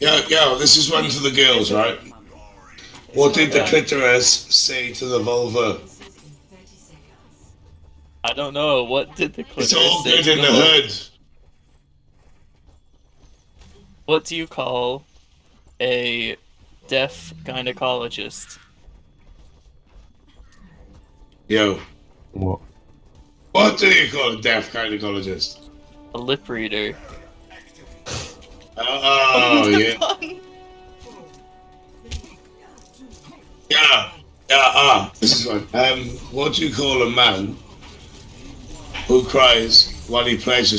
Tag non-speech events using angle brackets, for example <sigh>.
Yo, yo, this is one to the girls, right? What did the clitoris say to the vulva? I don't know. What did the clitoris It's all say good in the hood. What do you call a deaf gynecologist? Yo, What? what do you call a deaf gynecologist? A lip reader. Uh, uh, Oh, <laughs> yeah. Yeah, yeah, ah, this is one. Um, what do you call a man who cries while he plays a